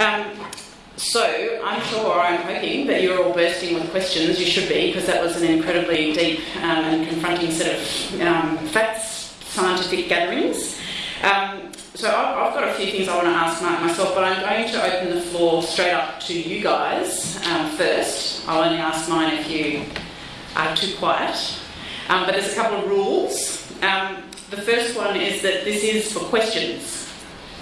Um, so I'm sure, I'm hoping that you're all bursting with questions. You should be, because that was an incredibly deep um, and confronting set of um, facts, scientific gatherings. Um, so I've, I've, got a few things I want to ask Mark myself, but I'm going to open the floor straight up to you guys um, first. I'll only ask mine if you are too quiet. Um, but there's a couple of rules. Um, the first one is that this is for questions.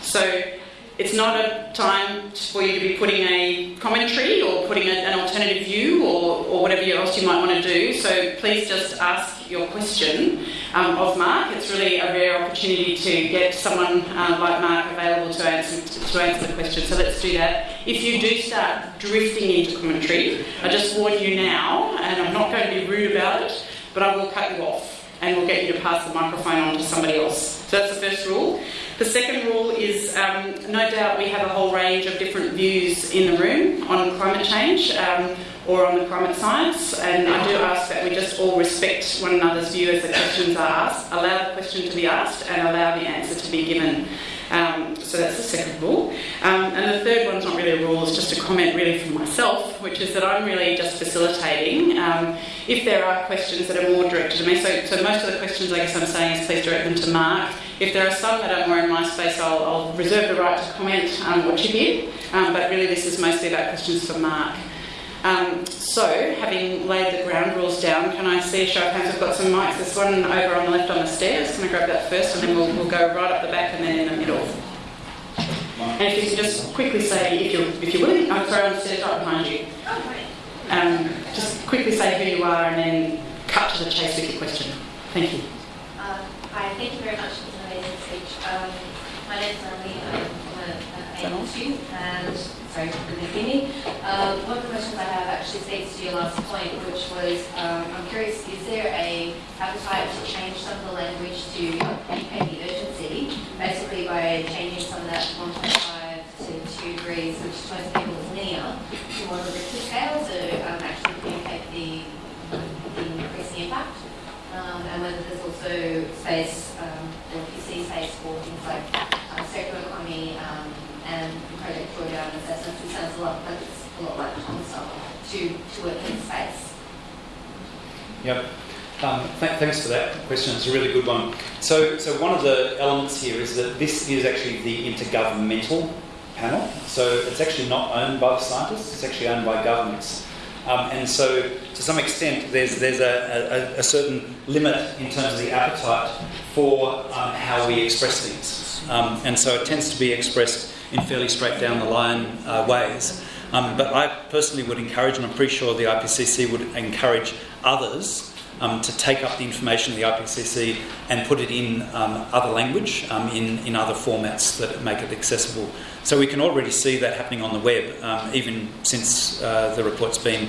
So it's not a time for you to be putting a commentary or putting a, an alternative view or, or, whatever else you might want to do. So please just ask your question um, of Mark. It's really a rare opportunity to get someone uh, like Mark available to answer, to answer the question. So let's do that. If you do start drifting into commentary, I just warn you now, and I'm not going to be rude about it, but I will cut you off and we'll get you to pass the microphone on to somebody else. So that's the first rule. The second rule is um, no doubt we have a whole range of different views in the room on climate change um, or on the climate science, and I do ask that we just all respect one another's view as the questions are asked, allow the question to be asked, and allow the answer to be given. Um, so that's the second rule. Um, and the third one's not really a rule, it's just a comment really from myself, which is that I'm really just facilitating. Um, if there are questions that are more directed to me, so, so most of the questions I guess I'm saying is please direct them to Mark. If there are some that are more in my space, I'll, I'll reserve the right to comment um, or chip in, um, but really this is mostly about questions for Mark. Um, so, having laid the ground rules down, can I see a show of hands? We've got some mics. There's one over on the left on the stairs. Can I grab that first, and then we'll, we'll go right up the back and then in the middle. And if you can just quickly say, if you're, if you're willing, I'm sorry, on the stairs right behind you. Um, just quickly say who you are and then cut to the chase with your question. Thank you. Uh, hi, thank you very much for this amazing speech. Um, my is Emily. I'm a student, and sorry, me. Um, one of the questions I have actually speaks to your last point, which was um, I'm curious, is there a appetite to change some of the language to indicate the urgency, basically by changing some of that 1.5 to 2 degrees, which most people is linear, to more of a scale to um, actually communicate the, the increasing impact? Um, and whether there's also space, um, you see space for things like uh, circular economy, um, and project drawdown assessments. It sounds a lot, but it's a lot like stuff to, to work in space. Yep. Um, th thanks for that question. It's a really good one. So, so one of the elements here is that this is actually the intergovernmental panel. So it's actually not owned by the scientists. It's actually owned by governments. Um, and so, to some extent, there's there's a, a, a, certain limit in terms of the appetite for um, how we express things. Um, and so it tends to be expressed in fairly straight down the line uh, ways. Um, but I personally would encourage, and I'm pretty sure the IPCC would encourage others um, to take up the information of the IPCC and put it in um, other language, um, in, in other formats that make it accessible. So we can already see that happening on the web, um, even since uh, the report's been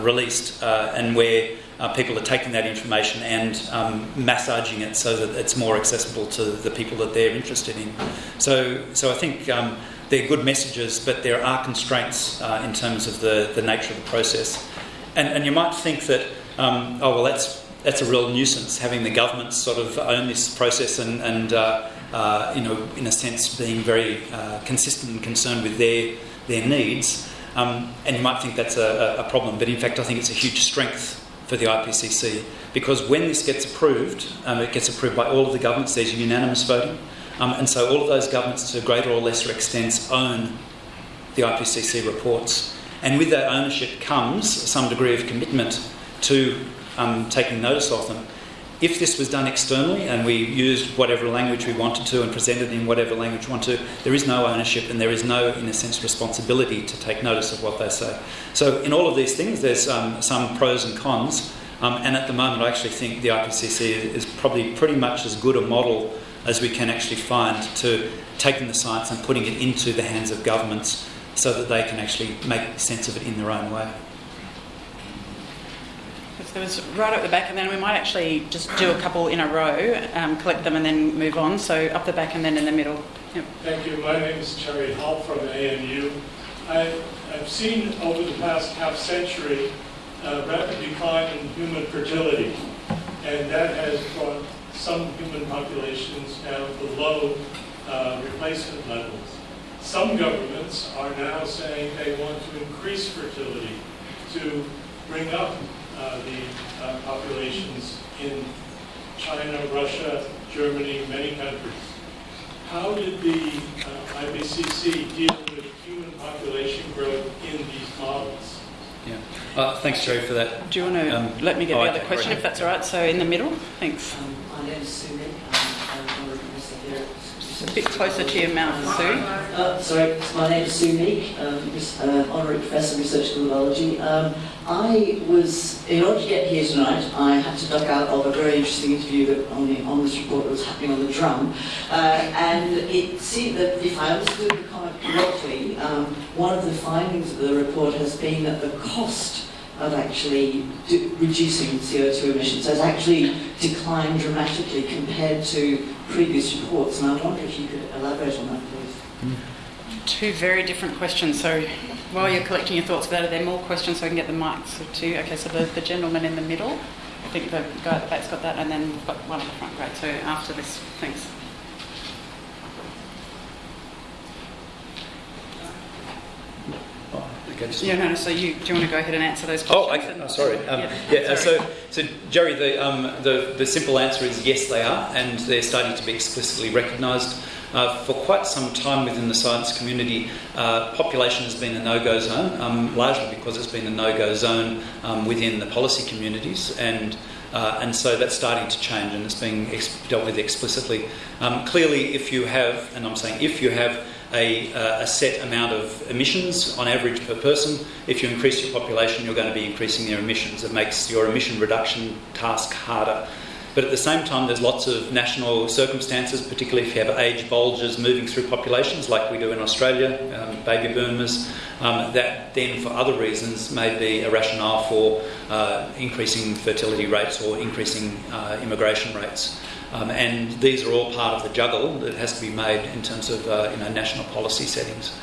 released, uh, and where uh, people are taking that information and um, massaging it so that it's more accessible to the people that they're interested in. So, so I think um, they're good messages, but there are constraints uh, in terms of the, the nature of the process. And, and you might think that, um, oh, well, that's, that's a real nuisance, having the government sort of own this process and, and uh, uh, you know, in a sense, being very uh, consistent and concerned with their, their needs. Um, and you might think that's a, a, problem, but in fact, I think it's a huge strength for the IPCC because when this gets approved, um, it gets approved by all of the governments, there's unanimous voting, um, and so all of those governments to greater or lesser extents own the IPCC reports. And with that ownership comes some degree of commitment to um, taking notice of them. If this was done externally and we used whatever language we wanted to and presented in whatever language we want to, there is no ownership and there is no, in a sense, responsibility to take notice of what they say. So, in all of these things, there's um, some pros and cons. Um, and at the moment, I actually think the IPCC is probably pretty much as good a model as we can actually find to taking the science and putting it into the hands of governments so that they can actually make sense of it in their own way. There was right up the back, and then we might actually just do a couple in a row, um, collect them, and then move on. So up the back and then in the middle. Yep. Thank you. My name is Terry Hall from ANU. I, I've seen over the past half century a rapid decline in human fertility, and that has brought some human populations down below uh, replacement levels. some governments are now saying they want to increase fertility to bring up uh, the uh, populations in China, Russia, Germany, many countries. How did the uh, IPCC deal with human population growth in these models? Yeah. Uh, thanks, Jerry, for that. Do you want to Um, let me get oh, the okay, other question, right. if that's all right? So in the middle, thanks. Um, my name is Sue Nick. I'm, I'm a professor here. Just a bit closer to your mouth, Sue. Uh, sorry, my name is Sue Meek, um, uh, honorary professor of research biology. Um, I was, in order to get here tonight, I had to duck out of a very interesting interview that on, the, on this report that was happening on the drum. Uh, and it seemed that if I understood the comment correctly, um, one of the findings of the report has been that the cost of actually reducing CO2 emissions has actually declined dramatically compared to previous reports. And I wonder if you could elaborate on that, please. Two very different questions. So while you're collecting your thoughts about it, there are more questions so I can get the mics. So two. Okay, so the, the gentleman in the middle, I think the guy at the back's got that, and then we've got one at the front. Great. So after this, thanks. Oh, okay, just- Yeah, no, no, so you, do you want to go ahead and answer those questions? Oh, okay. Oh, sorry. Um, Yeah, yeah. sorry. So, so Jerry, the, um, the the simple answer is yes, they are, and they're starting to be explicitly recognised. Uh, for quite some time within the science community, uh, population has been a no-go zone, um, largely because it's been a no-go zone um, within the policy communities, and uh, and so that's starting to change, and it's being ex- dealt with explicitly. Um, clearly, if you have, and I'm saying if you have a, uh, a set amount of emissions on average per person. If you increase your population, you're going to be increasing their emissions. It makes your emission reduction task harder. But at the same time, there's lots of national circumstances, particularly if you have age bulges moving through populations, like we do in Australia, um, baby boomers, um, that then, for other reasons, may be a rationale for uh, increasing fertility rates or increasing uh, immigration rates. Um, and these are all part of the juggle that has to be made in terms of uh, you know, national policy settings.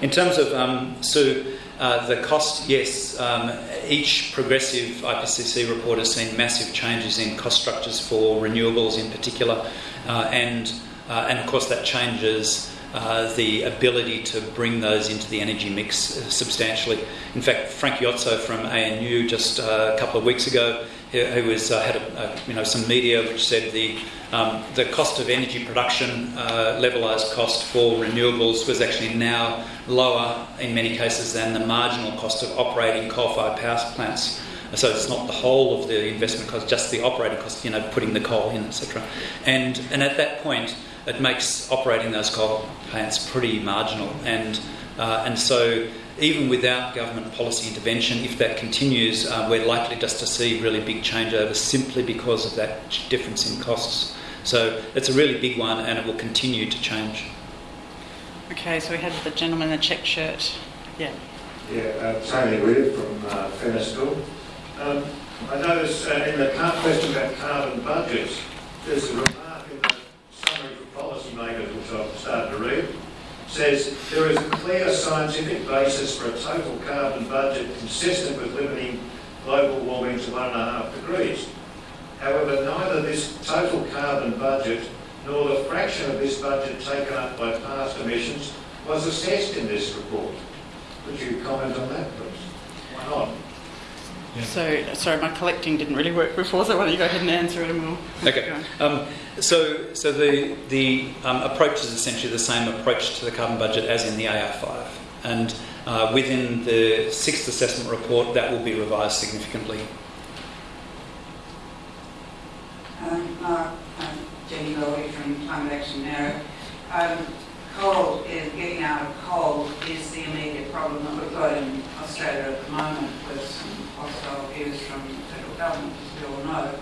In terms of um, Sue, uh, the cost, yes, um, each progressive IPCC report has seen massive changes in cost structures for renewables in particular, uh, and, uh, and of course that changes uh, the ability to bring those into the energy mix substantially. In fact, Frank Jotzo from ANU just uh, a couple of weeks ago, who, was, uh, had a, a, you know, some media which said the, um, the cost of energy production, uh, levelised cost for renewables, was actually now lower in many cases than the marginal cost of operating coal-fired power plants. So it's not the whole of the investment cost, just the operating cost, you know, putting the coal in, etc. And and at that point, it makes operating those coal plants pretty marginal. And uh, and so even without government policy intervention, if that continues, uh, we're likely just to see really big changeovers simply because of that difference in costs. So it's a really big one, and it will continue to change. Okay, so we had the gentleman in the check shirt. Yeah. Yeah, uh, Tony Weir from uh, Fenner School. Um, I notice uh, in the question about carbon budgets, there's a remark in the summary for policymakers, which I've started to read, says there is a clear scientific basis for a total carbon budget consistent with limiting global warming to one and a half degrees. However, neither this total carbon budget nor the fraction of this budget taken up by past emissions was assessed in this report. Would you comment on that, please? Why not? So, sorry, my collecting didn't really work before, so why don't you go ahead and answer it and we'll Okay. Um, so, so the the um, approach is essentially the same approach to the carbon budget as in the AR5, and uh, within the sixth assessment report, that will be revised significantly. Um, Mark, um, Jenny Lowy from Climate Action Narrow. Um, coal, is, getting out of coal is the immediate problem that we've got in Australia at the moment with some hostile views from the federal government, as we all know.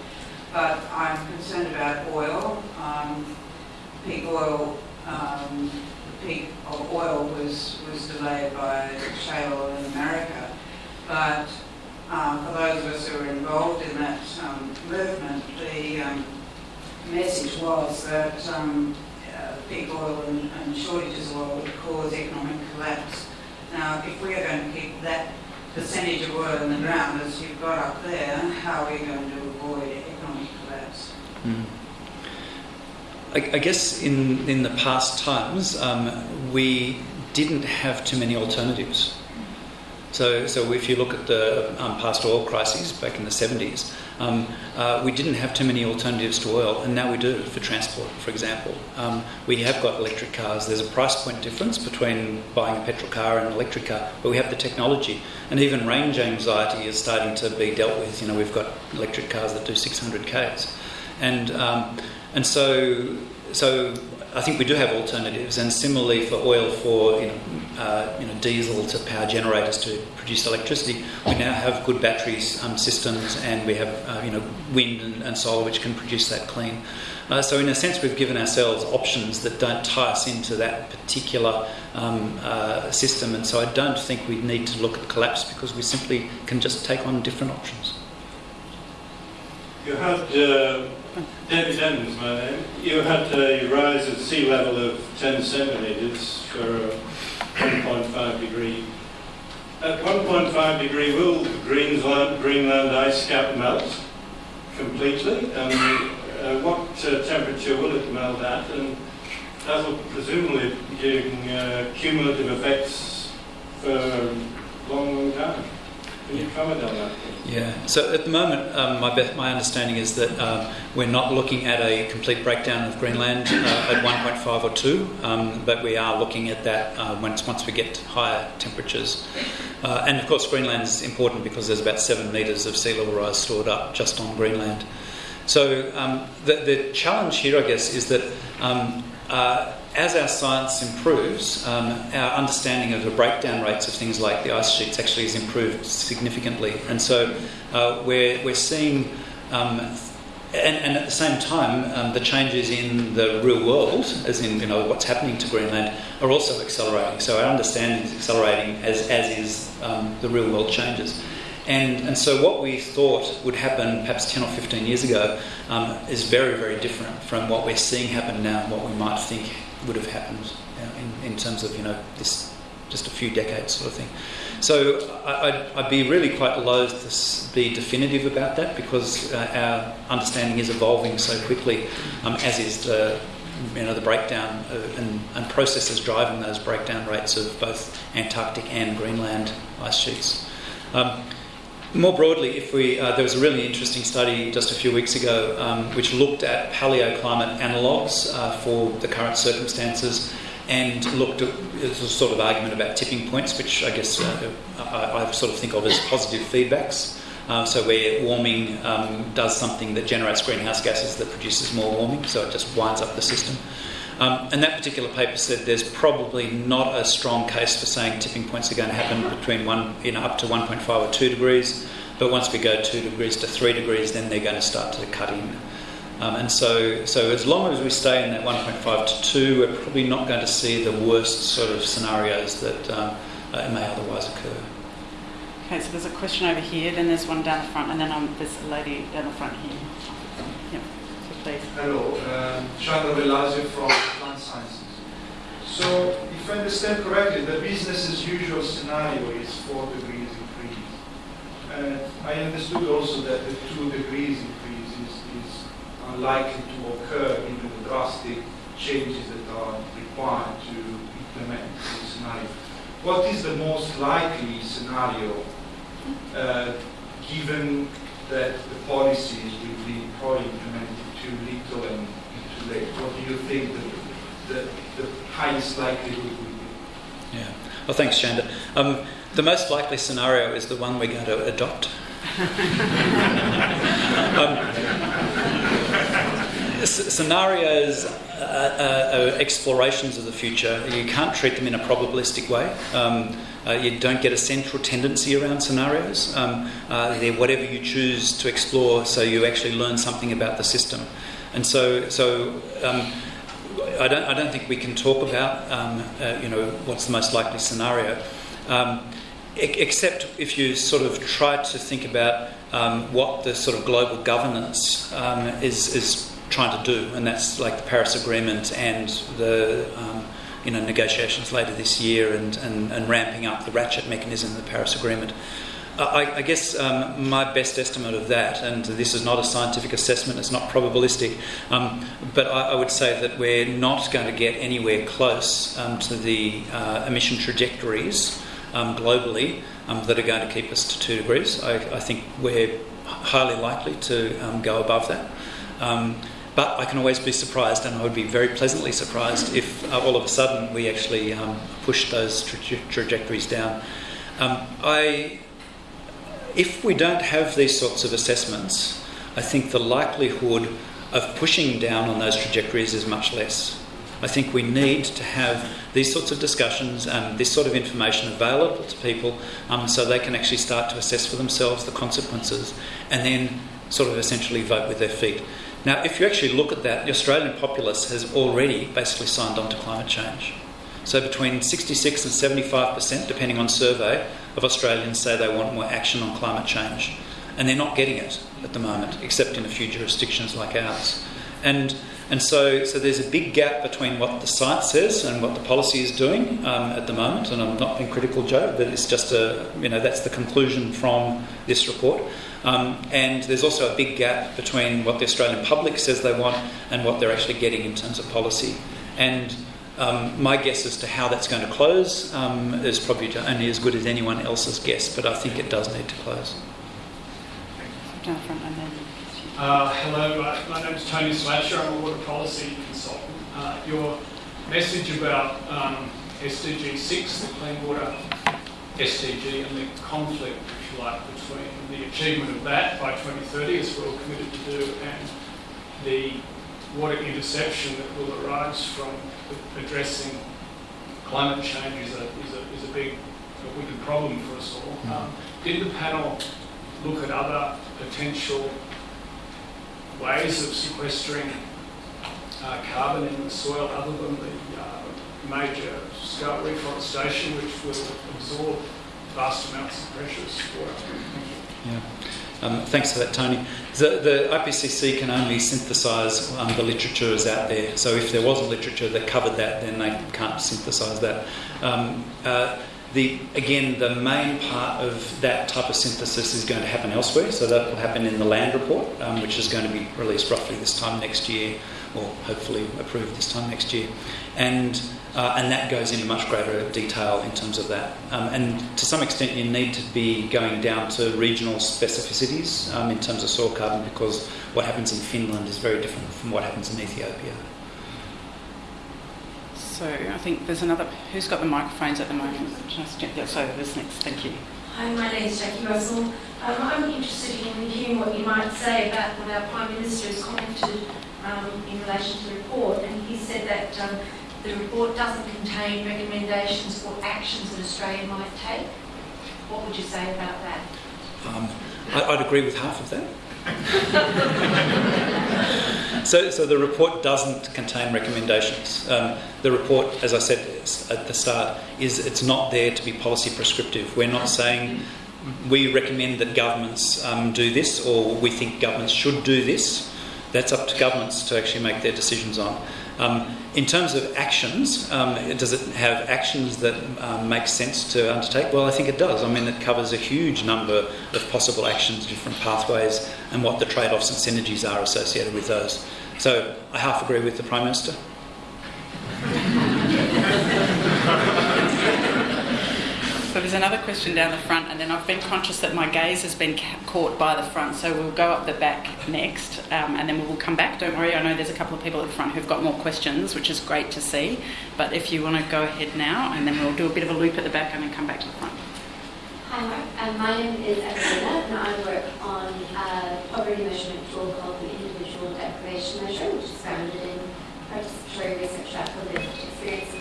But I'm concerned about oil. Um, peak oil, um, the peak of oil was, was delayed by shale in America. But um, for those of us who were involved in that um, movement, the um, message was that um, uh, peak oil and, and shortages of oil would cause economic collapse. Now, if we are going to keep that percentage of oil in the ground as you've got up there, how are we going to avoid economic collapse? Mm. I, I guess in, in the past times, um, we didn't have too many alternatives. So, so if you look at the um, past oil crises back in the 70s, um, uh, we didn't have too many alternatives to oil, and now we do for transport, for example. Um, we have got electric cars. There's a price point difference between buying a petrol car and an electric car, but we have the technology. And even range anxiety is starting to be dealt with. You know, we've got electric cars that do 600 k's. And, um, and so, so I think we do have alternatives, and similarly for oil, for you know, uh, you know, diesel to power generators to produce electricity, we now have good battery um, systems, and we have uh, you know wind and, and, solar which can produce that clean. Uh, so in a sense, we've given ourselves options that don't tie us into that particular um, uh, system, and so I don't think we need to look at collapse because we simply can just take on different options. You had David Evans, my name. You had a rise of sea level of 10 centimetres for 1.5 degree. At 1.5 degree, will Greenland, Greenland ice cap melt completely? And uh, what uh, temperature will it melt at? And that will presumably give uh, cumulative effects for a long, long time. Can you comment on that? Yeah. So at the moment, um, my be- my understanding is that um, we're not looking at a complete breakdown of Greenland uh, at 1.5 or 2, um, but we are looking at that uh, once once we get higher temperatures. Uh, and of course, Greenland is important because there's about seven metres of sea level rise stored up just on Greenland. So um, the, the challenge here, I guess, is that um, uh, as our science improves, um, our understanding of the breakdown rates of things like the ice sheets actually has improved significantly. And so uh, we're, we're seeing, um, and, and, at the same time, um, the changes in the real world, as in you know what's happening to Greenland, are also accelerating. So our understanding is accelerating as, as is um, the real world changes. And, and so, what we thought would happen perhaps 10 or 15 years ago um, is very, very different from what we're seeing happen now, and what we might think would have happened in, in terms of, you know, this just a few decades sort of thing. So, I, would be really quite loath to be definitive about that because uh, our understanding is evolving so quickly, um, as is the you know, the breakdown of, and, and, processes driving those breakdown rates of both Antarctic and Greenland ice sheets. Um, more broadly, if we, uh, there was a really interesting study just a few weeks ago um, which looked at paleoclimate analogues uh, for the current circumstances and looked at a sort of argument about tipping points, which I guess uh, I, I, sort of think of as positive feedbacks. Um, so where warming um, does something that generates greenhouse gases that produces more warming, so it just winds up the system. Um, and that particular paper said there's probably not a strong case for saying tipping points are going to happen between one, you know, up to 1.5 or 2 degrees. But once we go 2 degrees to 3 degrees, then they're going to start to cut in. Um, and so, so as long as we stay in that 1.5 to 2, we're probably not going to see the worst sort of scenarios that um, uh, may otherwise occur. Okay, so there's a question over here, then there's one down the front, and then um, there's a lady down the front here. Please. Hello, um, Chandra Velazio from Plant Sciences. So, if I understand correctly, the business as usual scenario is 4 degrees increase. And I understood also that the 2 degrees increase is, is unlikely to occur given the drastic changes that are required to implement the scenario. What is the most likely scenario uh, given that the policies will be probably implemented too little and too late? What do you think the, the, the highest likelihood would be? Yeah. Well, thanks, Chanda. Um, the most likely scenario is the one we're going to adopt. um, scenarios uh, uh, explorations of the future. You can't treat them in a probabilistic way. Um, uh, you don't get a central tendency around scenarios. Um, uh, they're whatever you choose to explore, so you actually learn something about the system. And so, so um, I, don't, I don't think we can talk about, um, uh, you know, what's the most likely scenario, um, except if you sort of try to think about um, what the sort of global governance is, is trying to do, and that's like the Paris Agreement and the um, you know, negotiations later this year and, and, and ramping up the ratchet mechanism of the Paris Agreement. I, I guess um, my best estimate of that, and this is not a scientific assessment, it's not probabilistic, um, but I, I, would say that we're not going to get anywhere close um, to the uh, emission trajectories um, globally um, that are going to keep us to two degrees. I, I think we're highly likely to um, go above that. But I can always be surprised, and I would be very pleasantly surprised if uh, all of a sudden we actually push those tra- trajectories down. I if we don't have these sorts of assessments, I think the likelihood of pushing down on those trajectories is much less. I think we need to have these sorts of discussions and this sort of information available to people um, so they can actually start to assess for themselves the consequences and then sort of essentially vote with their feet. Now, if you actually look at that, the Australian populace has already basically signed on to climate change. So between 66 and 75%, depending on survey, of Australians say they want more action on climate change. And they're not getting it at the moment, except in a few jurisdictions like ours. And, and so, so there's a big gap between what the science says and what the policy is doing um, at the moment. And I'm not being critical, Joe, but it's just a, you know, that's the conclusion from this report. Um, and there's also a big gap between what the Australian public says they want and what they're actually getting in terms of policy. And um, my guess as to how that's going to close um, is probably only as good as anyone else's guess, but I think it does need to close. Down front and then. Uh, hello, uh, my name is Tony Slatcher. I'm a water policy consultant. Uh, your message about um, SDG 6, the clean water SDG, and the conflict, if you like, between the achievement of that by 2030, as we're all committed to do, and the water interception that will arise from addressing climate change is a, is a, is a big, a wicked problem for us all. Mm. Um, did the panel look at other potential ways of sequestering uh, carbon in the soil other than the uh, major scale reforestation, which will absorb vast amounts of precious water? Yeah. Um, thanks for that, Tony. The, the IPCC can only synthesise um, the literature that's out there. So if there wasn't literature that covered that, then they can't synthesise that. Um, uh, the, again, the main part of that type of synthesis is going to happen elsewhere. So that will happen in the land report, um, which is going to be released roughly this time next year, or hopefully approved this time next year. And uh, and that goes into much greater detail in terms of that. Um, and to some extent, you need to be going down to regional specificities um, in terms of soil carbon because what happens in Finland is very different from what happens in Ethiopia. So I think there's another. Who's got the microphones at the moment? Yeah, so this next. Thank you. Hi, my name is Jackie Russell. Um, I'm interested in hearing what you might say about what our Prime Minister has commented um, in relation to the report, and he said that um, the report doesn't contain recommendations or actions that Australia might take. What would you say about that? Um, I, would agree with half of that. so, so the report doesn't contain recommendations. Um, the report, as I said at the start, is it's not there to be policy prescriptive. We're not saying we recommend that governments um, do this or we think governments should do this. That's up to governments to actually make their decisions on. Um, in terms of actions, um, does it have actions that um, make sense to undertake? Well, I think it does. I mean, it covers a huge number of possible actions, different pathways, and what the trade offs and synergies are associated with those. So I half agree with the Prime Minister. There's another question down the front, and then I've been conscious that my gaze has been ca- caught by the front, so we'll go up the back next, um, and then we will come back. Don't worry, I know there's a couple of people at the front who've got more questions, which is great to see. But if you want to go ahead now, and then we'll do a bit of a loop at the back and then come back to the front. Hi, Mark. Um, my name is Evelina, and I work on a poverty measurement tool called the Individual Deprivation Measure, which is founded in participatory research for lived experience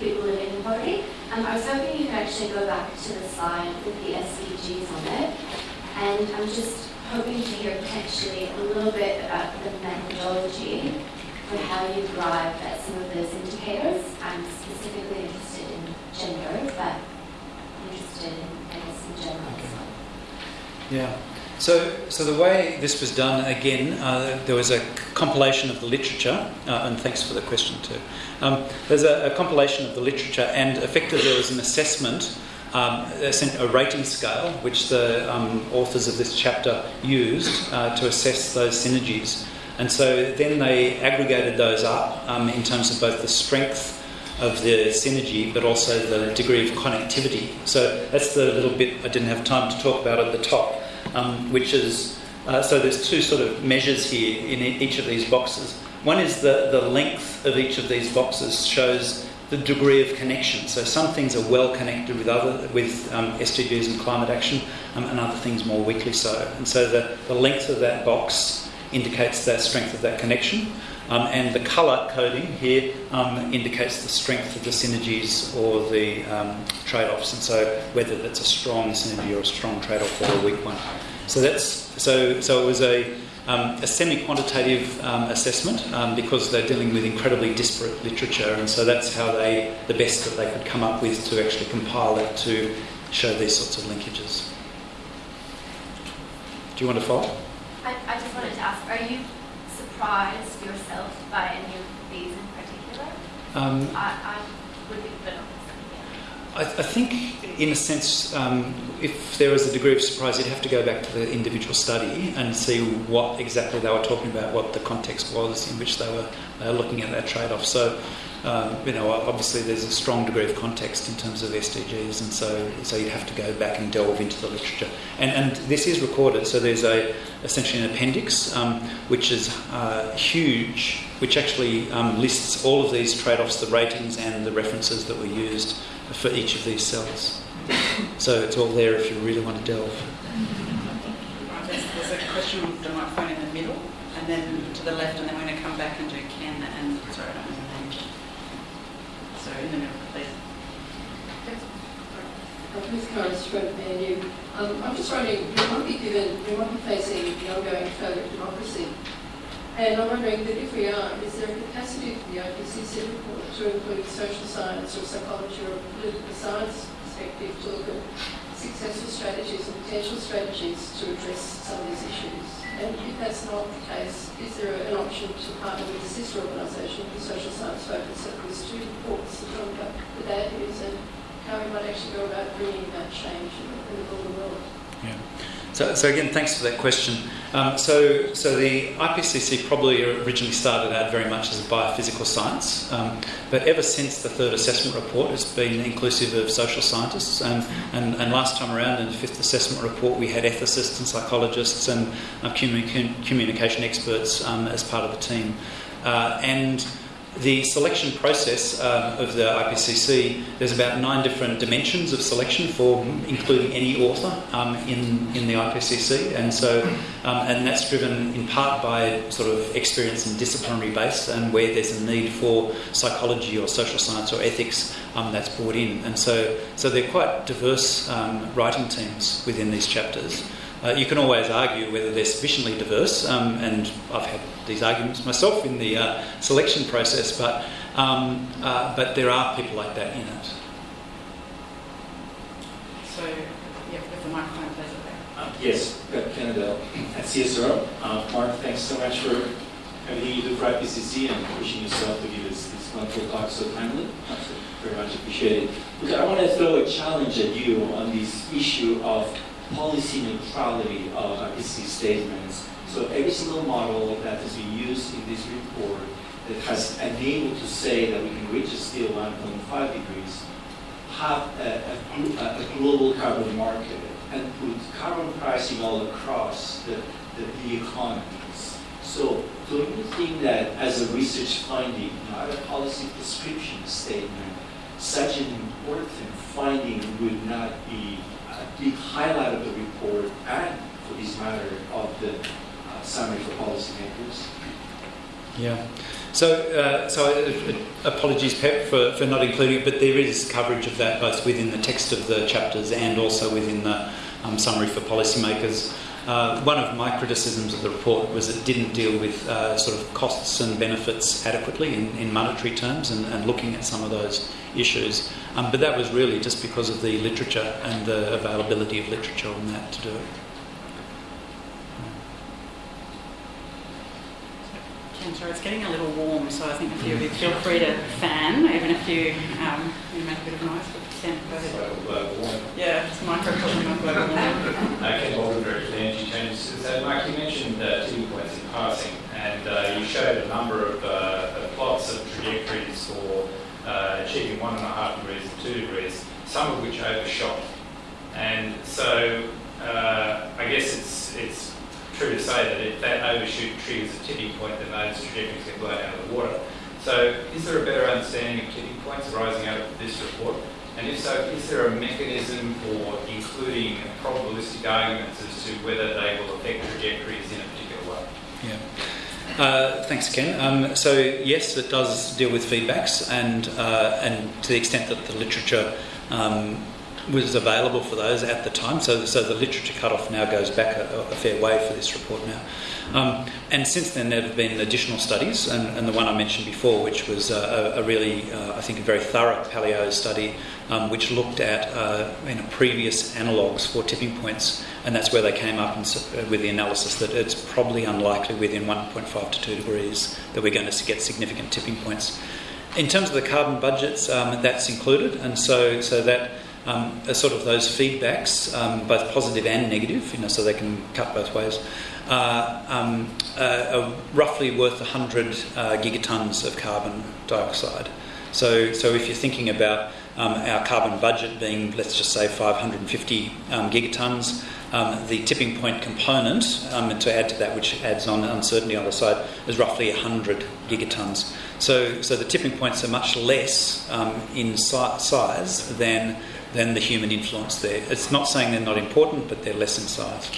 people living in poverty. Um, I was hoping you could actually go back to the slide with the SDGs on it. And I'm just hoping to hear potentially a little bit about the methodology for how you arrived at some of those indicators. I'm specifically interested in gender, but interested in, I guess, in general as well. Yeah. So, so the way this was done, again, uh, there was a compilation of the literature, uh, and thanks for the question too. Um, there's a, a, compilation of the literature, and effectively there was an assessment um, a rating scale which the um, authors of this chapter used uh, to assess those synergies. And so then they aggregated those up um, in terms of both the strength of the synergy but also the degree of connectivity. So that's the little bit I didn't have time to talk about at the top, um, which is uh, so there's two sort of measures here in each of these boxes. One is the, the length of each of these boxes shows the degree of connection. So some things are well connected with other with um, SDGs and climate action, um, and other things more weakly so. And so the, the length of that box indicates the strength of that connection. Um, and the colour coding here um, indicates the strength of the synergies or the um, trade-offs, and so whether that's a strong synergy or a strong trade-off or a weak one. So that's so. So it was a, um, a semi-quantitative um, assessment um, because they're dealing with incredibly disparate literature, and so that's how they the best that they could come up with to actually compile it to show these sorts of linkages. Do you want to follow? I, I just wanted to ask, are you surprised yourself by any of these in particular? Um, I, I would be, but obviously, I, I think, in a sense, um, if there was a degree of surprise, you'd have to go back to the individual study and see what exactly they were talking about, what the context was in which they were, were looking at that trade-off. So, um, you know, obviously there's a strong degree of context in terms of SDGs, and so so you'd have to go back and delve into the literature. And and this is recorded, so there's a essentially an appendix um, which is uh, huge, which actually um, lists all of these trade-offs, the ratings, and the references that were used for each of these cells. So it's all there if you really want to delve. There's, a question with the microphone in the middle, and then to the left, and then we're going to come back and do Ken and sorry, I don't know the name. So in the. Ms. Karen Stroke, ANU. Um, I'm just wondering, we might be given, we might be facing the ongoing failure of democracy. And I'm wondering that if we are, is there a capacity for the IPCC report to include social science or psychology or political science perspective to look at successful strategies and potential strategies to address some of these issues? And if that's not the case, is there an option to partner with a sister organisation, the social science focus, reports that talk about the data is and how we might actually go about bringing that change in the, in the broader world? Yeah. So, so again, thanks for that question. Um, so, so the IPCC probably originally started out very much as a biophysical science, um, but ever since the third assessment report, it's been inclusive of social scientists. And, and, and last time around, in the fifth assessment report, we had ethicists and psychologists and communi- communication experts um, as part of the team. Uh, and the selection process um, of the IPCC, there's about nine different dimensions of selection for including any author um, in, in the IPCC, and so um, and that's driven in part by sort of experience and disciplinary base, and where there's a need for psychology or social science or ethics, um, that's brought in, and so so they're quite diverse um, writing teams within these chapters. Uh, you can always argue whether they're sufficiently diverse, um, and I've had these arguments myself in the uh, selection process, but, um, uh, but there are people like that in it. So, yeah, with the microphone, please. Uh, Yes, Canadell at CSIRO. Uh, Mark, thanks so much for everything you do for IPCC and pushing yourself to give us this wonderful talk so timely. Very much appreciated. Look, I want to throw a challenge at you on this issue of policy neutrality of IPCC statements. So every single model that has been used in this report that has enabled to say that we can reach a still 1.5 degrees have a, a, a- a global carbon market and put carbon pricing all across the, the, the economies. So don't you think that as a research finding, not a policy prescription statement, such an important finding would not be a big highlight of the report and, for this matter, of the uh, summary for policymakers? Yeah. So, uh, so uh, uh, apologies, Pep, for, for not including it, but there is coverage of that both within the text of the chapters and also within the um, summary for policymakers. Uh, one of my criticisms of the report was it didn't deal with uh, sort of costs and benefits adequately in, in monetary terms and, and looking at some of those issues. Um, but that was really just because of the literature and the availability of literature on that to do it. Ken, sorry, it's getting a little warm, so I think a few of you feel free to fan, even if you, um, you make a bit of noise. But Ken, go ahead. So, uh, one microcosm of global warming. Ken Baldwin, Director of the Energy Change. So, Mark, you mentioned uh, tipping points in passing, and uh, you showed a number of uh, of plots of trajectories for uh, achieving one and a half degrees and two degrees, some of which overshot. And so, uh, I guess it's it's true to say that if that overshoot triggers a tipping point, then those trajectories get blown out of the water. So, is there a better understanding of tipping points arising out of this report? And if so, is there a mechanism for including probabilistic arguments as to whether they will affect trajectories in a particular way? Yeah. Uh, thanks, Ken. Um, so yes, it does deal with feedbacks, and uh, and to the extent that the literature um, was available for those at the time. So so the literature cutoff now goes back a, a fair way for this report now. Um, and since then, there have been additional studies, and, and the one I mentioned before, which was uh, a, a really, uh, I think, a very thorough paleo study, um, which looked at uh, you know, previous analogues for tipping points, and that's where they came up and, uh, with the analysis that it's probably unlikely within 1.5 to 2 degrees that we're going to get significant tipping points. In terms of the carbon budgets, um, that's included, and so so that um, sort of those feedbacks, um, both positive and negative, you know, so they can cut both ways, uh, uh, are roughly worth 100 uh, gigatons of carbon dioxide. So, so if you're thinking about um, our carbon budget being, let's just say, 550 um, gigatons, um, the tipping point component, um, and to add to that, which adds on uncertainty on the side, is roughly 100 gigatons. So, so the tipping points are much less um, in si- size than than the human influence there. It's not saying they're not important, but they're less in size.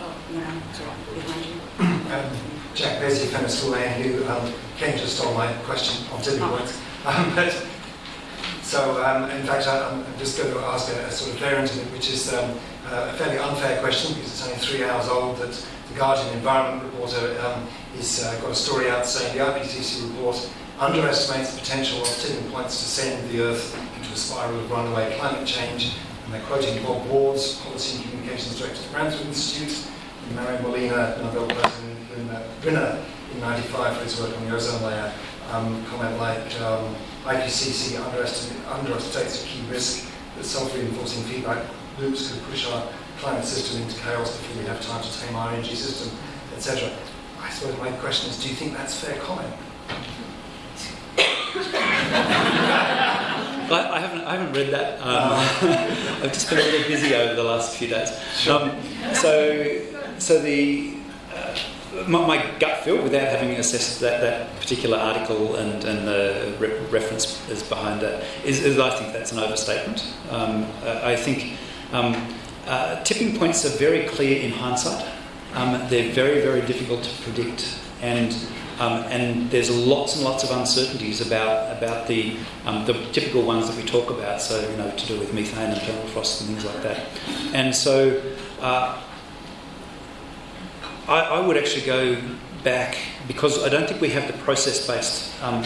Oh, no, it's all right, behind you. Um, Jack Beatty, Fenner School ANU. Um, Ken just stole my question on tipping points. Um, but, so, um, in fact, I, I'm just going to ask a, a sort of variant of it, which is um, uh, a fairly unfair question because it's only three hours old. That the Guardian Environment Reporter um, is uh, got a story out saying the IPCC report underestimates the potential of tipping points to send the Earth into a spiral of runaway climate change. And they're quoting Bob Ward's Policy and Communications Director at the Grantham Institute, and Mario Molina, Nobel Prize winner in 95 for his work on the ozone layer, um, comment like um, IPCC underestimates a key risk that self-reinforcing feedback loops could push our climate system into chaos before we have time to tame our energy system, etc. I suppose my question is, do you think that's fair comment? I, I haven't, I haven't read that. Um, I've just been a little busy over the last few days. Um, so, so the uh, my, my gut feel, without having assessed that, that particular article and, and the re- reference is behind that, is, is I think that's an overstatement. Um, I think um, uh, tipping points are very clear in hindsight. Um, they're very, very difficult to predict, and um, and there's lots and lots of uncertainties about about the um, the typical ones that we talk about. So you know, to do with methane and permafrost and things like that. And so, uh, I, I would actually go back because I don't think we have the process-based um,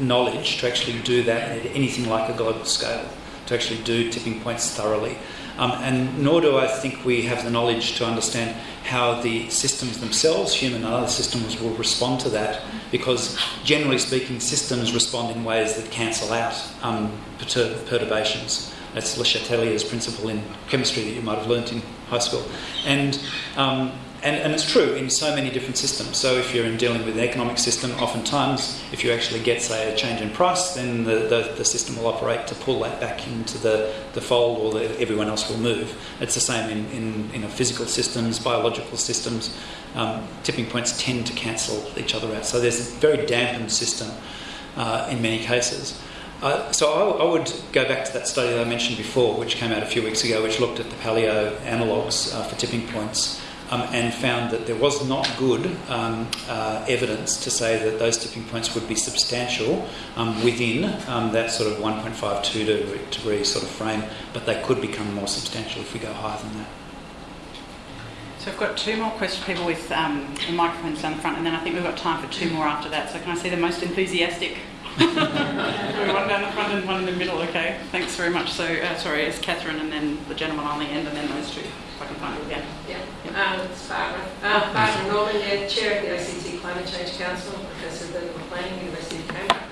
knowledge to actually do that at anything like a global scale. To actually do tipping points thoroughly. Um, and nor do I think we have the knowledge to understand how the systems themselves, human and other systems, will respond to that. Because generally speaking, systems respond in ways that cancel out um, pertur- perturbations. That's Le Chatelier's principle in chemistry that you might have learnt in high school. And, um, and, and it's true in so many different systems. So if you're in dealing with an economic system, oftentimes if you actually get, say, a change in price, then the, the, the system will operate to pull that back into the, the fold or the, everyone else will move. It's the same in, in know, physical systems, biological systems. Um, tipping points tend to cancel each other out. So there's a very dampened system uh, in many cases. Uh, so I, I would go back to that study that I mentioned before, which came out a few weeks ago, which looked at the paleo analogues uh, for tipping points um, and found that there was not good um, uh, evidence to say that those tipping points would be substantial um, within um, that sort of 1.52 degree, sort of frame, but they could become more substantial if we go higher than that. So I've got two more questions, people with um, the microphones down the front, and then I think we've got time for two more after that. So can I see the most enthusiastic? One down the front and one in the middle, okay. Thanks very much. So, uh, sorry, it's Catherine and then the gentleman on the end and then those two, if I can find you again. Yeah, um, it's Barbara. Um, Barbara Norman, yeah, Chair of the ACT Climate Change Council, Professor of Political Planning, University of Canberra.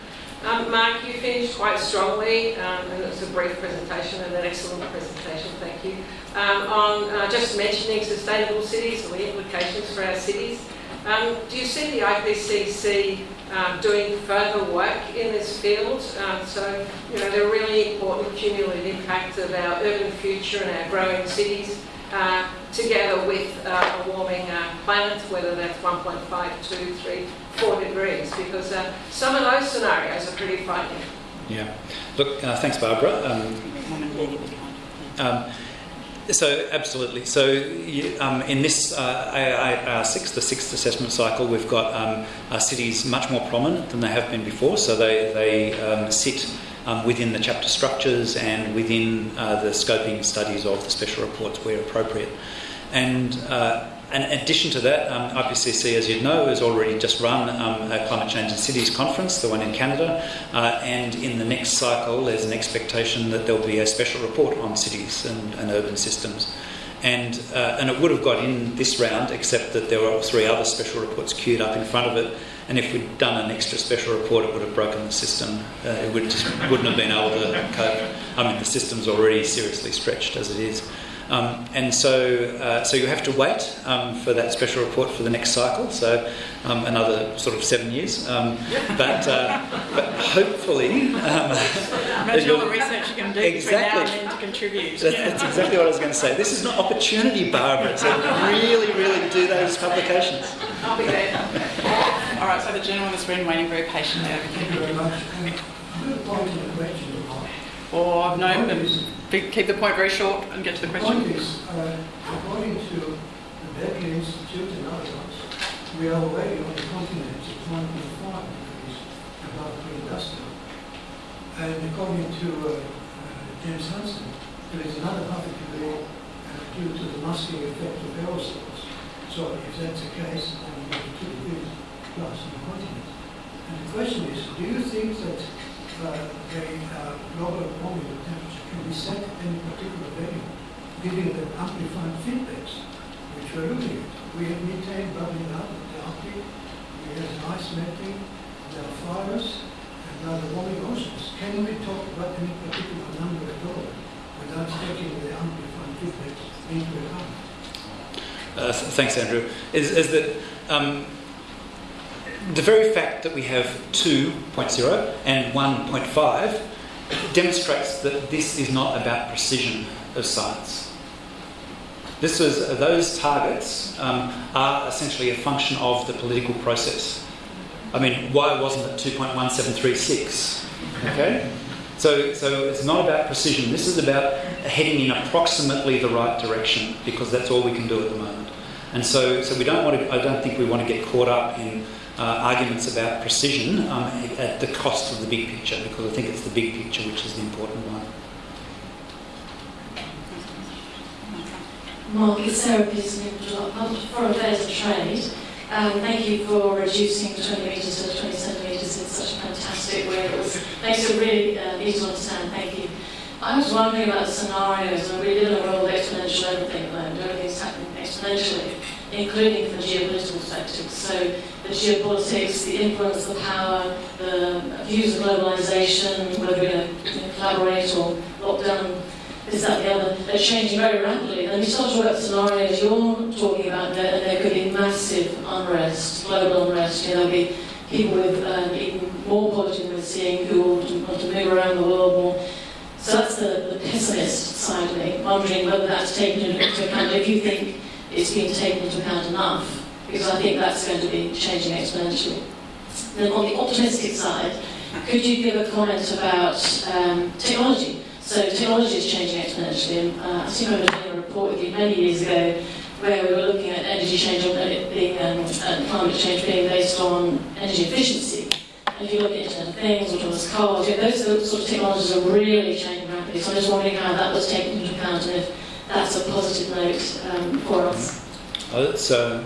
Um, Mark, you finished quite strongly, um, and it was a brief presentation and an excellent presentation, thank you, um, on uh, just mentioning sustainable cities and the implications for our cities. Um, do you see the IPCC um, doing further work in this field? Um, so, you know, the really important cumulative impact of our urban future and our growing cities uh, together with uh, a warming uh, planet, whether that's 1.5, 2, 3, 4 degrees, because uh, some of those scenarios are pretty frightening. Yeah. Look, uh, thanks, Barbara. Um, um, so absolutely. So um, in this uh, AR6, the sixth assessment cycle, we've got um, uh, cities much more prominent than they have been before. So they they um, sit um, within the chapter structures and within uh, the scoping studies of the special reports where appropriate. And uh, in addition to that, um, IPCC, as you know, has already just run um, a climate change in cities conference, the one in Canada, uh, and in the next cycle, there's an expectation that there'll be a special report on cities and, and urban systems. And, uh, and it would have got in this round, except that there were three other special reports queued up in front of it. And if we'd done an extra special report, it would have broken the system. Uh, it would just wouldn't have been able to cope. I mean, the system's already seriously stretched as it is. Um, and so, uh, so you have to wait um, for that special report for the next cycle. So, um, another sort of seven years. Um, but, uh, but hopefully, um, Imagine all you'll- the research you can do Exactly. between now and then to contribute. That's, that's exactly what I was going to say. This is an opportunity, Barbara, to really, really do those publications. I'll be there. All right, so the gentleman has been waiting very patiently over Thank you very much. The Or no, um, be- keep the point very short and get to the The question. point is, uh, according to the Berkeley Institute and others, we are already on the continent at 1.5 degrees above pre-industrial. And according to uh, uh, James Hansen, there is another half a degree uh, due to the masking effect of aerosols. So if that's the case, then we have two degrees plus on the continent. And the question is, do you think that the global warming temperature can be set at any particular value, giving the amplified feedbacks, which we're looking at? We have methane bubbling up in the Arctic, we have ice melting, there are fires, and now the warming oceans. Can we talk about any particular number at all without taking the amplified feedbacks into account? Uh, th- thanks, Andrew. Is, is that um, the very fact that we have 2.0 and 1.5 demonstrates that this is not about precision of science. This is, those targets um, are essentially a function of the political process. I mean, why wasn't it 2.1736? Okay? So, so it's not about precision. This is about heading in approximately the right direction because that's all we can do at the moment. And so, so we don't want to. I don't think we want to get caught up in uh, arguments about precision um, at the cost of the big picture because I think it's the big picture which is the important one. Mark, it's Sarah Pearson, Foreign Affairs and Trade. Um, thank you for reducing 20 metres to 20 centimetres in such a fantastic way. It was, makes it really uh, easy to understand. Thank you. I was wondering about scenarios, and we live in a world of exponential everything, and everything's happening exponentially, including from geopolitical perspective. So the geopolitics, the influence, the power, the views of globalisation, whether we're going to collaborate or lock down this, that, the other, they're changing very rapidly. And we start to talk about scenarios you're talking about, there, there could be massive unrest, global unrest. You know, there'll be people with um, even more poverty than we're seeing who to, want to move around the world more. So that's the, the pessimist side of me, wondering whether that's taken into account, if you think it's been taken into account enough, because I think that's going to be changing exponentially. Then on the optimistic side, could you give a comment about um, technology? So technology is changing exponentially. And, uh, I I was doing a report with you many years ago where we were looking at energy change it being um, and climate change being based on energy efficiency. And if you look at Internet of Things, autonomous cars, you those sort of technologies are really changing rapidly. So I'm just wondering how that was taken into account and if that's a positive note um, for us. Oh, that's uh,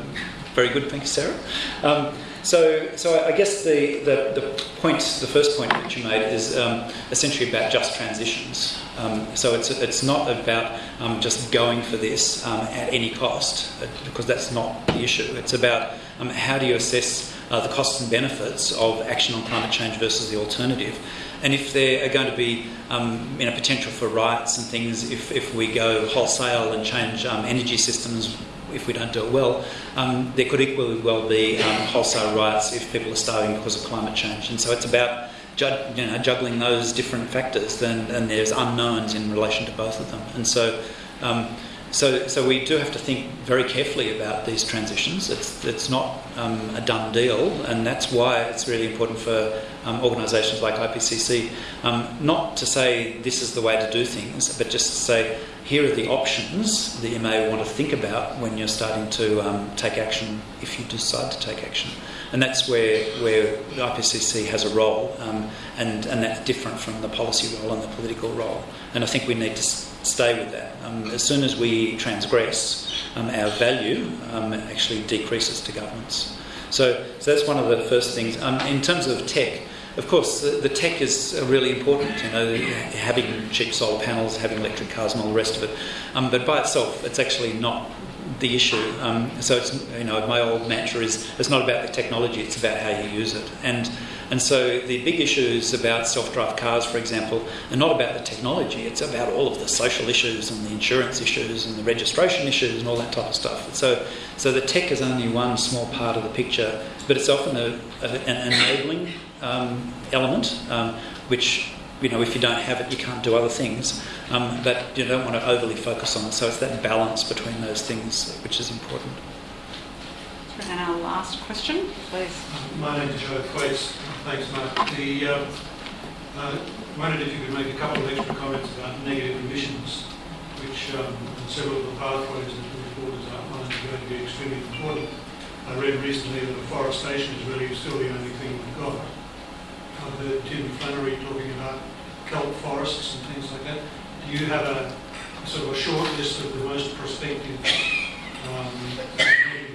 very good, thank you, Sarah. Um, so, so I guess the, the, the point, the first point that you made is um, essentially about just transitions. Um, so it's, it's not about um, just going for this um, at any cost, uh, because that's not the issue. It's about um, how do you assess uh, the costs and benefits of action on climate change versus the alternative. And if there are going to be um, you know, potential for riots and things, if, if we go wholesale and change um, energy systems, if we don't do it well, um, there could equally well be um, wholesale riots if people are starving because of climate change. And so it's about ju- you know, juggling those different factors, and there's unknowns in relation to both of them. And so um, so, so we do have to think very carefully about these transitions. It's, it's not um, a done deal, and that's why it's really important for um, organisations like IPCC um, not to say this is the way to do things, but just to say here are the options that you may want to think about when you're starting to um, take action if you decide to take action. And that's where, where IPCC has a role, um, and, and that's different from the policy role and the political role. And I think we need to stay with that. Um, as soon as we transgress, um, our value um, actually decreases to governments. So, so that's one of the first things. Um, in terms of tech, of course, the, the, tech is really important. You know, having cheap solar panels, having electric cars, and all the rest of it. Um, but by itself, it's actually not the issue. Um, so it's you know my old mantra is it's not about the technology; it's about how you use it. And and so the big issues about self-drive cars, for example, are not about the technology. It's about all of the social issues and the insurance issues and the registration issues and all that type of stuff. So so the tech is only one small part of the picture, but it's often a, a, an enabling um, element, um, which you know, if you don't have it, you can't do other things. Um, but you don't want to overly focus on it. So it's that balance between those things which is important. And our last question, please. My name is Joe Thwaites. Thanks, Mark. The, uh, uh, wondered if you could make a couple of extra comments about negative emissions, which um, several of the pathways that the report outlined are going to be extremely important. I read recently that afforestation is really still the only thing we've got. I've heard Tim Flannery talking about kelp forests and things like that. Do you have a sort of a short list of the most prospective um,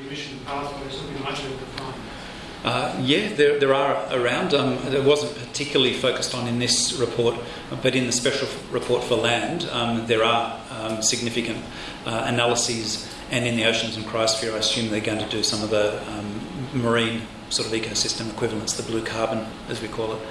emission pathways that we might be to find? Uh, yeah, there, there are around. Um, it wasn't particularly focused on in this report, but in the special report for land, um, there are um, significant uh, analyses. And in the oceans and cryosphere, I assume they're going to do some of the um, marine sort of ecosystem equivalents, the blue carbon, as we call it.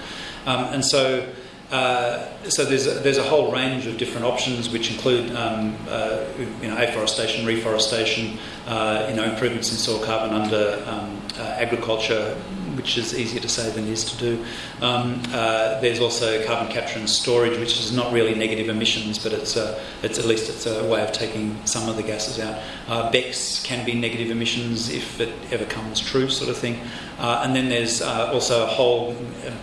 Um, and so, uh, so there's a, there's a whole range of different options, which include um, uh, you know afforestation, reforestation, uh, you know improvements in soil carbon under um, uh, agriculture, which is easier to say than it is to do. Um, uh, there's also carbon capture and storage, which is not really negative emissions, but it's, a, it's at least it's a way of taking some of the gases out. Uh, can be negative emissions if it ever comes true, sort of thing. Uh, and then there's uh, also a whole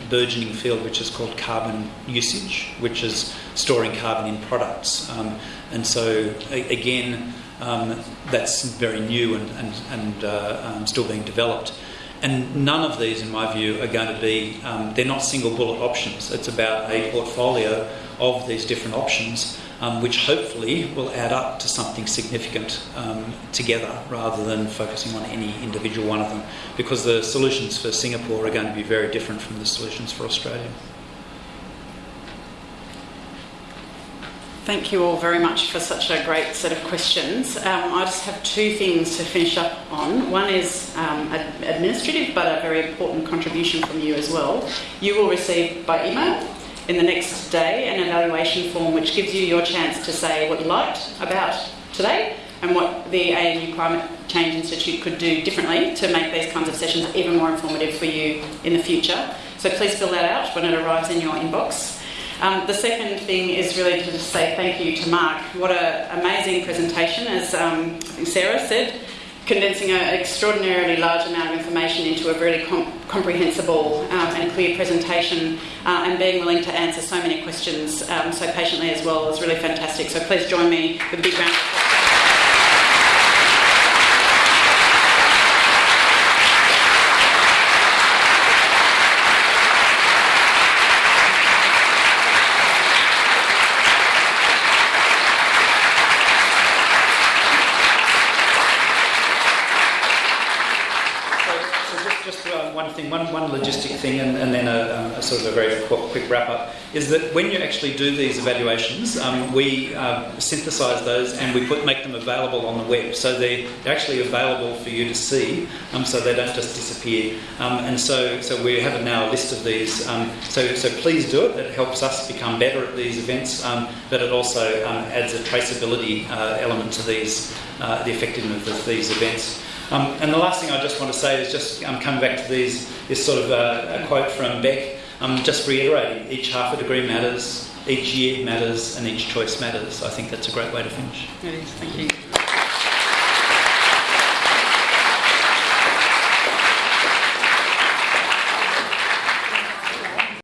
burgeoning field which is called carbon usage, which is storing carbon in products. Um, and so, a- again, um, that's very new and, and, and uh, um, still being developed. And none of these, in my view, are going to be, um, they're not single bullet options. It's about a portfolio of these different options, um, which hopefully will add up to something significant um, together rather than focusing on any individual one of them. Because the solutions for Singapore are going to be very different from the solutions for Australia. Thank you all very much for such a great set of questions. Um, I just have two things to finish up on. One is um, administrative, but a very important contribution from you as well. You will receive by email in the next day an evaluation form which gives you your chance to say what you liked about today and what the ANU Climate Change Institute could do differently to make these kinds of sessions even more informative for you in the future. So please fill that out when it arrives in your inbox. Um, the second thing is really to just say thank you to Mark. What an amazing presentation, as um, Sarah said, condensing an extraordinarily large amount of information into a really com- comprehensible um, and clear presentation uh, and being willing to answer so many questions um, so patiently as well is really fantastic. So please join me with a big round of applause. Sort of a very quick, wrap up is that when you actually do these evaluations, um, we uh, synthesise those and we put make them available on the web, so they're actually available for you to see, um, so they don't just disappear. Um, and so, so we have now a list of these. Um, so, so please do it. It helps us become better at these events, um, but it also um, adds a traceability uh, element to these, uh, the effectiveness of these events. Um, and the last thing I just want to say is just um, coming back to these, this sort of uh, a quote from Beck, um, just reiterating each half a degree matters, each year matters, and each choice matters. I think that's a great way to finish. It is, thank you.